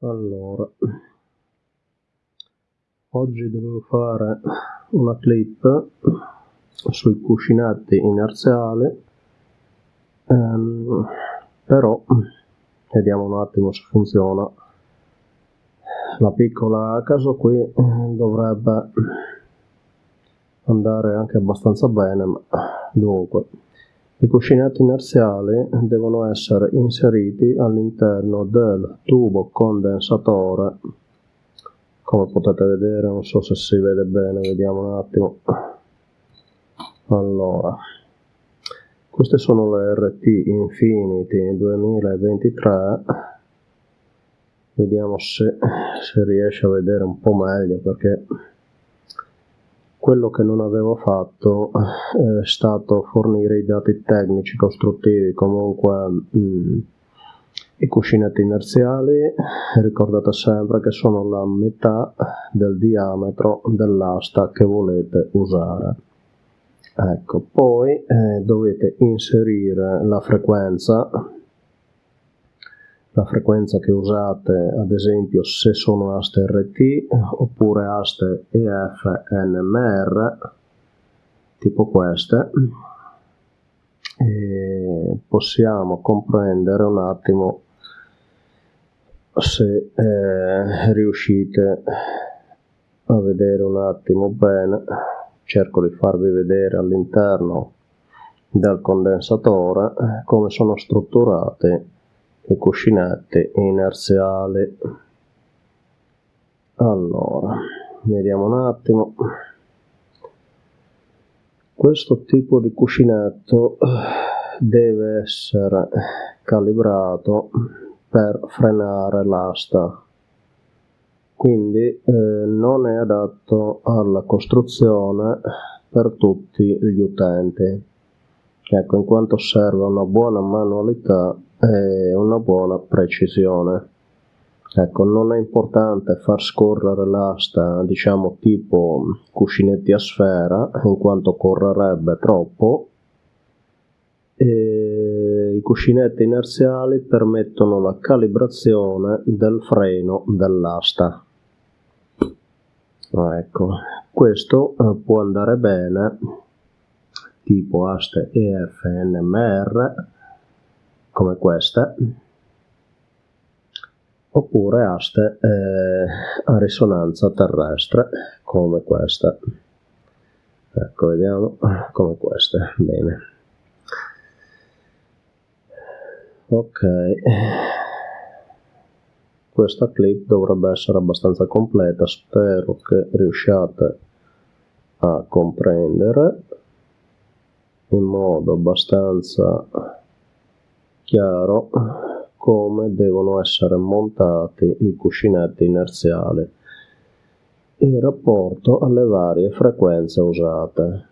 Allora, oggi dovevo fare una clip sui cuscinetti inerziali, ehm, però vediamo un attimo se funziona. La piccola caso qui eh, dovrebbe andare anche abbastanza bene, ma dunque i cuscinetti inerziali devono essere inseriti all'interno del tubo condensatore. Come potete vedere non so se si vede bene vediamo un attimo. Allora queste sono le RT Infinity 2023 vediamo se si riesce a vedere un po' meglio perché quello che non avevo fatto eh, è stato fornire i dati tecnici costruttivi, comunque mh, mm, i cuscinetti inerziali ricordate sempre che sono la metà del diametro dell'asta che volete usare. Ecco, poi eh, dovete inserire la frequenza la frequenza che usate ad esempio se sono aste RT oppure aste EF NMR tipo queste e possiamo comprendere un attimo se eh, riuscite a vedere un attimo bene. Cerco di farvi vedere all'interno del condensatore come sono strutturate le cuscinette inerziali allora vediamo un attimo. Questo tipo di cuscinetto eh, deve essere calibrato per frenare l'asta. Quindi eh, non è adatto alla costruzione per tutti gli utenti. Ecco in quanto serve una buona manualità e una buona precisione. Ecco, non è importante far scorrere l'asta, diciamo tipo cuscinetti a sfera, in quanto correrebbe troppo. E I cuscinetti inerziali permettono la calibrazione del freno dell'asta. Ecco, questo eh, può andare bene tipo aste EFNMR come queste oppure aste eh, a risonanza terrestre come queste ecco vediamo come queste. Bene. Ok. Questa clip dovrebbe essere abbastanza completa spero che riusciate a comprendere in modo abbastanza chiaro come devono essere montati i cuscinetti inerziali in rapporto alle varie frequenze usate.